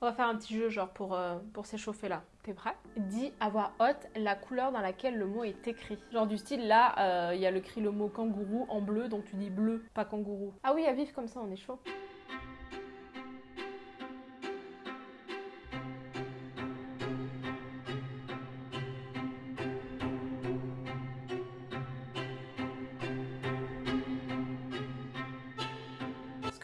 On va faire un petit jeu genre pour, euh, pour s'échauffer là. T'es prêt? Dis à voix haute la couleur dans laquelle le mot est écrit. Genre du style là, euh, il y a écrit le mot kangourou en bleu, donc tu dis bleu, pas kangourou. Ah oui, à vivre comme ça, on est chaud.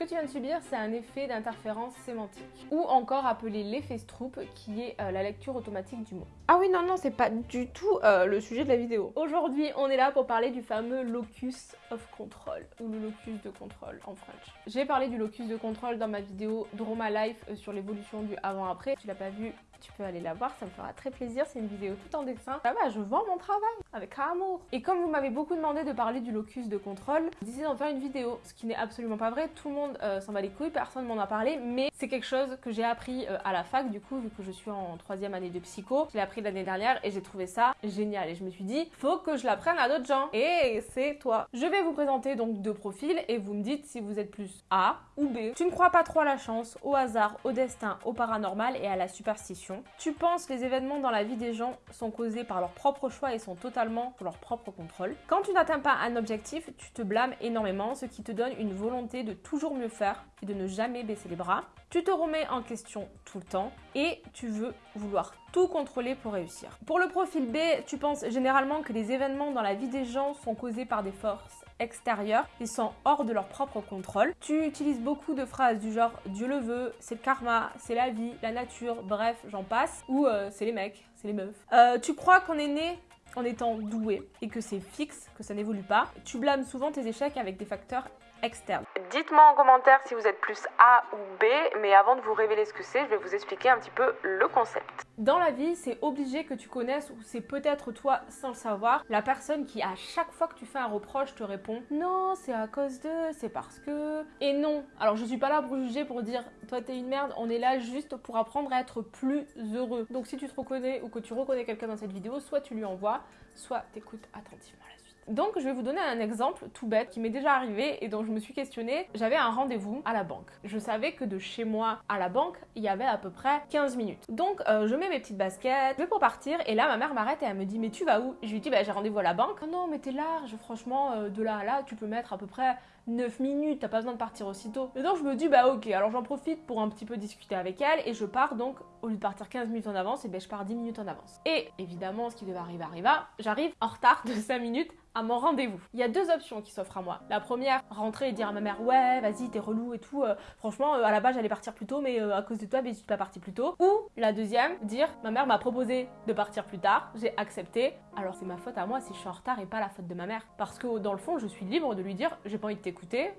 Que tu viens de subir, c'est un effet d'interférence sémantique, ou encore appelé l'effet Stroop, qui est euh, la lecture automatique du mot. Ah oui, non, non, c'est pas du tout euh, le sujet de la vidéo. Aujourd'hui, on est là pour parler du fameux locus of control, ou le locus de contrôle en French. J'ai parlé du locus de contrôle dans ma vidéo Draw My Life euh, sur l'évolution du avant-après. Tu l'as pas vu, tu peux aller la voir, ça me fera très plaisir. C'est une vidéo tout en dessin. Ça va, je vends mon travail avec amour. Et comme vous m'avez beaucoup demandé de parler du locus de contrôle, j'ai décidé d'en faire une vidéo, ce qui n'est absolument pas vrai. Tout le monde euh, s'en va les couilles, personne m'en a parlé, mais c'est quelque chose que j'ai appris euh, à la fac, du coup, vu que je suis en troisième année de psycho. Je l'ai appris l'année dernière et j'ai trouvé ça génial. Et je me suis dit, faut que je l'apprenne à d'autres gens. Et c'est toi. Je vais vous présenter donc deux profils et vous me dites si vous êtes plus A ou B. Tu ne crois pas trop à la chance, au hasard, au destin, au paranormal et à la superstition. Tu penses que les événements dans la vie des gens sont causés par leur propre choix et sont totalement sous leur propre contrôle. Quand tu n'atteins pas un objectif, tu te blâmes énormément, ce qui te donne une volonté de toujours mieux faire et de ne jamais baisser les bras. Tu te remets en question tout le temps et tu veux vouloir tout contrôler pour réussir. Pour le profil B, tu penses généralement que les événements dans la vie des gens sont causés par des forces extérieures et sont hors de leur propre contrôle. Tu utilises beaucoup de phrases du genre Dieu le veut, c'est le karma, c'est la vie, la nature, bref, j'en passe, ou euh, c'est les mecs, c'est les meufs. Euh, tu crois qu'on est né en étant doué et que c'est fixe, que ça n'évolue pas. Tu blâmes souvent tes échecs avec des facteurs externes. Dites-moi en commentaire si vous êtes plus A ou B, mais avant de vous révéler ce que c'est, je vais vous expliquer un petit peu le concept. Dans la vie, c'est obligé que tu connaisses, ou c'est peut-être toi sans le savoir, la personne qui à chaque fois que tu fais un reproche te répond Non, c'est à cause de, c'est parce que. Et non. Alors je suis pas là pour juger, pour dire Toi t'es une merde, on est là juste pour apprendre à être plus heureux. Donc si tu te reconnais ou que tu reconnais quelqu'un dans cette vidéo, soit tu lui envoies, soit t'écoutes attentivement la suite. Donc je vais vous donner un exemple tout bête qui m'est déjà arrivé et dont je me suis questionnée. J'avais un rendez-vous à la banque. Je savais que de chez moi à la banque, il y avait à peu près 15 minutes. Donc euh, je mets mes petites baskets, je vais pour partir et là ma mère m'arrête et elle me dit mais tu vas où? Je lui dis bah j'ai rendez-vous à la banque. Oh non mais t'es large, franchement euh, de là à là tu peux mettre à peu près 9 minutes, t'as pas besoin de partir aussitôt. Et donc je me dis bah ok, alors j'en profite pour un petit peu discuter avec elle et je pars donc au lieu de partir 15 minutes en avance, et ben je pars 10 minutes en avance. Et évidemment ce qui devait arriver arriva, j'arrive en retard de 5 minutes à mon rendez-vous. Il y a deux options qui s'offrent à moi. La première, rentrer et dire à ma mère ouais vas-y t'es relou et tout. euh, franchement euh, à la base j'allais partir plus tôt mais euh, à cause de toi ben, je suis pas partie plus tôt. Ou la deuxième, dire ma mère m'a proposé de partir plus tard, j'ai accepté. Alors c'est ma faute à moi si je suis en retard et pas la faute de ma mère. Parce que dans le fond je suis libre de lui dire j'ai pas envie de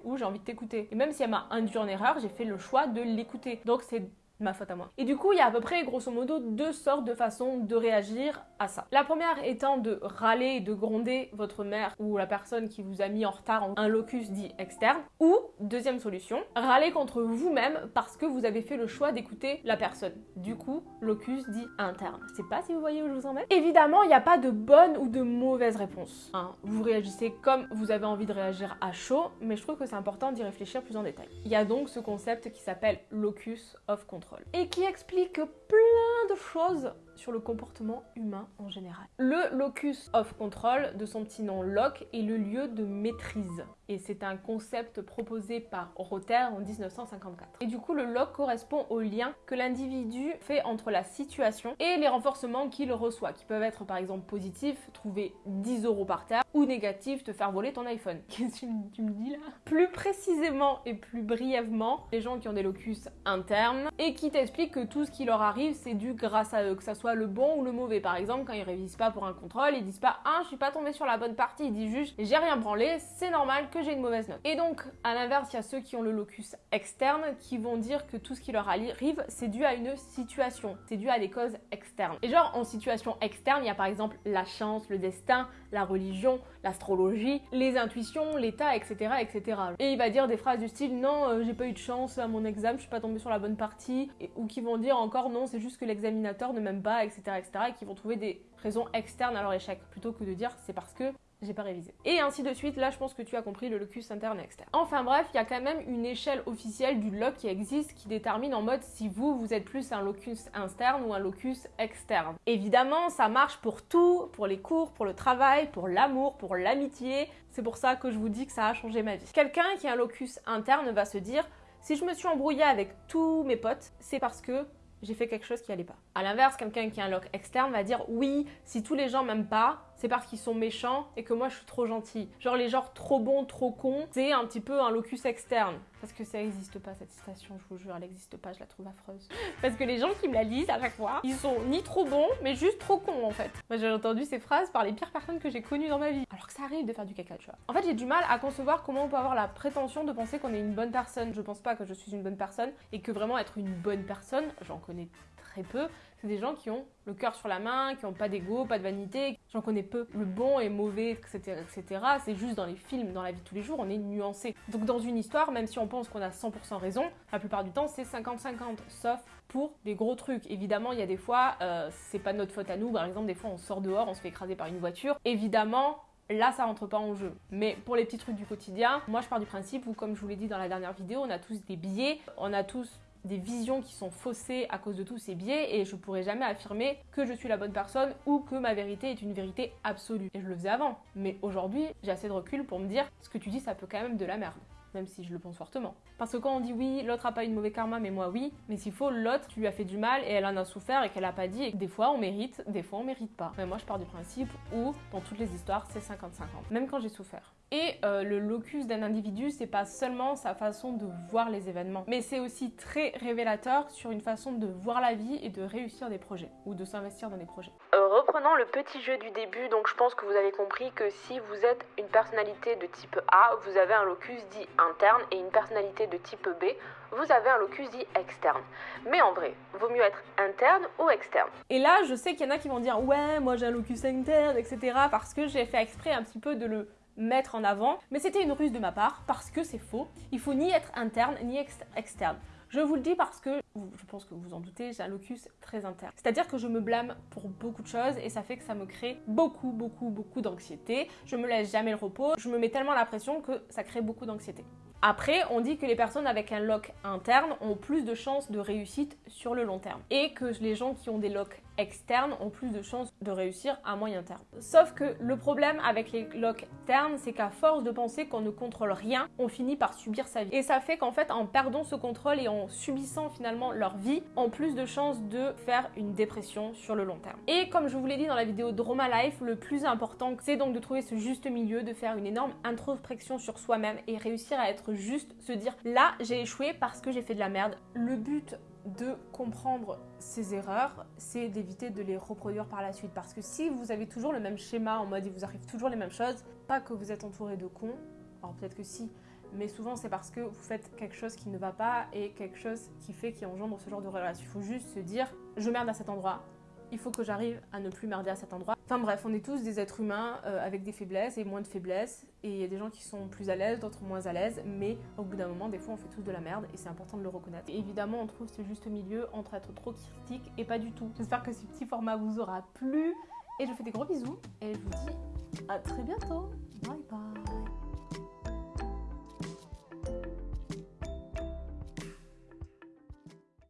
ou j'ai envie de t'écouter. Et même si elle m'a induit en erreur, j'ai fait le choix de l'écouter. Donc c'est ma faute à moi. Et du coup, il y a à peu près, grosso modo, deux sortes de façons de réagir à ça. La première étant de râler et de gronder votre mère ou la personne qui vous a mis en retard en un locus dit externe. Ou, deuxième solution, râler contre vous-même parce que vous avez fait le choix d'écouter la personne. Du coup, locus dit interne. Je sais pas si vous voyez où je vous emmène. Évidemment, il n'y a pas de bonne ou de mauvaise réponse. hein. Vous réagissez comme vous avez envie de réagir à chaud, mais je trouve que c'est important d'y réfléchir plus en détail. Il y a donc ce concept qui s'appelle locus of control et qui explique plein de choses sur le comportement humain en général. Le locus of control, de son petit nom loc, est le lieu de maîtrise. Et c'est un concept proposé par Rother en 1954. Et du coup, le loc correspond au lien que l'individu fait entre la situation et les renforcements qu'il reçoit, qui peuvent être par exemple positifs, trouver 10 euros par terre, ou négatifs, te faire voler ton iPhone. Qu'est-ce que tu me- tu me dis là? Plus précisément et plus brièvement, les gens qui ont des locus internes et qui t'expliquent que tout ce qui leur arrive, c'est dû grâce à eux, que ça soit le bon ou le mauvais. Par exemple, quand ils révisent pas pour un contrôle, ils disent pas ah je suis pas tombé sur la bonne partie, ils disent juste j'ai rien branlé, c'est normal que j'ai une mauvaise note. Et donc à l'inverse, il y a ceux qui ont le locus externe qui vont dire que tout ce qui leur arrive, c'est dû à une situation, c'est dû à des causes externes. Et genre en situation externe, il y a par exemple la chance, le destin, la religion, l'astrologie, les intuitions, l'état, etc., etc. Et il va dire des phrases du style non, euh, j'ai pas eu de chance à mon examen, je suis pas tombé sur la bonne partie, ou qui vont dire encore non, c'est juste que l'examinateur ne m'aime pas, etc., etc., et qui vont trouver des raisons externes à leur échec, plutôt que de dire c'est parce que j'ai pas révisé. Et ainsi de suite, là je pense que tu as compris le locus interne et externe. Enfin bref, il y a quand même une échelle officielle du loc qui existe qui détermine en mode si vous, vous êtes plus un locus interne ou un locus externe. Évidemment, ça marche pour tout, pour les cours, pour le travail, pour l'amour, pour l'amitié. C'est pour ça que je vous dis que ça a changé ma vie. Quelqu'un qui a un locus interne va se dire si je me suis embrouillée avec tous mes potes, c'est parce que j'ai fait quelque chose qui allait pas. À l'inverse, quelqu'un qui a un loc externe va dire oui, si tous les gens m'aiment pas, c'est parce qu'ils sont méchants et que moi je suis trop gentil. Genre les genres trop bons, trop cons, c'est un petit peu un locus externe. Parce que ça n'existe pas cette citation, je vous jure, elle n'existe pas, je la trouve affreuse. Parce que les gens qui me la lisent à chaque fois, ils sont ni trop bons, mais juste trop cons en fait. Moi j'ai entendu ces phrases par les pires personnes que j'ai connues dans ma vie. Alors que ça arrive de faire du caca, tu vois. En fait, j'ai du mal à concevoir comment on peut avoir la prétention de penser qu'on est une bonne personne. Je pense pas que je suis une bonne personne et que vraiment être une bonne personne, j'en connais très peu, des gens qui ont le cœur sur la main, qui n'ont pas d'ego, pas de vanité. J'en connais peu. Le bon et mauvais, etc., etc. C'est juste dans les films, dans la vie de tous les jours, on est nuancé. Donc dans une histoire, même si on pense qu'on a 100% raison, la plupart du temps c'est 50-50, sauf pour des gros trucs. Évidemment, il y a des fois, euh, c'est pas notre faute à nous. Par exemple, des fois on sort dehors, on se fait écraser par une voiture. Évidemment, Là, ça rentre pas en jeu. Mais pour les petits trucs du quotidien, moi je pars du principe où, comme je vous l'ai dit dans la dernière vidéo, on a tous des biais, on a tous des visions qui sont faussées à cause de tous ces biais et je pourrais jamais affirmer que je suis la bonne personne ou que ma vérité est une vérité absolue. Et je le faisais avant. Mais aujourd'hui, j'ai assez de recul pour me dire ce que tu dis, ça peut quand même de la merde même si je le pense fortement. Parce que quand on dit oui, l'autre a pas eu de mauvais karma, mais moi oui, mais s'il faut, l'autre, tu lui as fait du mal et elle en a souffert et qu'elle a pas dit, et des fois on mérite, des fois on mérite pas. Mais moi je pars du principe où, dans toutes les histoires, c'est 50-50, même quand j'ai souffert. Et euh, le locus d'un individu, c'est pas seulement sa façon de voir les événements, mais c'est aussi très révélateur sur une façon de voir la vie et de réussir des projets ou de s'investir dans des projets. Euh, reprenons le petit jeu du début, donc je pense que vous avez compris que si vous êtes une personnalité de type A, vous avez un locus dit interne et une personnalité de type B, vous avez un locus dit externe. Mais en vrai, vaut mieux être interne ou externe. Et là, je sais qu'il y en a qui vont dire ouais, moi j'ai un locus interne, etc. parce que j'ai fait exprès un petit peu de le mettre en avant, mais c'était une ruse de ma part parce que c'est faux. Il faut ni être interne ni externe. Je vous le dis parce que, je pense que vous en doutez, j'ai un locus très interne. C'est-à-dire que je me blâme pour beaucoup de choses et ça fait que ça me crée beaucoup, beaucoup, beaucoup d'anxiété. Je me laisse jamais le repos. Je me mets tellement la pression que ça crée beaucoup d'anxiété. Après, on dit que les personnes avec un lock interne ont plus de chances de réussite sur le long terme et que les gens qui ont des locks externes ont plus de chances de réussir à moyen terme. Sauf que le problème avec les locks externes, c'est qu'à force de penser qu'on ne contrôle rien, on finit par subir sa vie. Et ça fait qu'en fait, en perdant ce contrôle et en subissant finalement leur vie, ont plus de chances de faire une dépression sur le long terme. Et comme je vous l'ai dit dans la vidéo Drama Life, le plus important, c'est donc de trouver ce juste milieu, de faire une énorme introspection sur soi-même et réussir à être juste se dire là j'ai échoué parce que j'ai fait de la merde. Le but de comprendre ces erreurs, c'est d'éviter de les reproduire par la suite. Parce que si vous avez toujours le même schéma en mode il vous arrive toujours les mêmes choses, pas que vous êtes entouré de cons, alors peut-être que si, mais souvent c'est parce que vous faites quelque chose qui ne va pas et quelque chose qui fait qui engendre ce genre de relation. Il faut juste se dire je merde à cet endroit, il faut que j'arrive à ne plus merder à cet endroit. Enfin bref, on est tous des êtres humains euh, avec des faiblesses et moins de faiblesses. Et il y a des gens qui sont plus à l'aise, d'autres moins à l'aise. Mais au bout d'un moment, des fois, on fait tous de la merde et c'est important de le reconnaître. Et évidemment, on trouve ce juste milieu entre être trop critique et pas du tout. J'espère que ce petit format vous aura plu. Et je vous fais des gros bisous. Et je vous dis à très bientôt. Bye bye.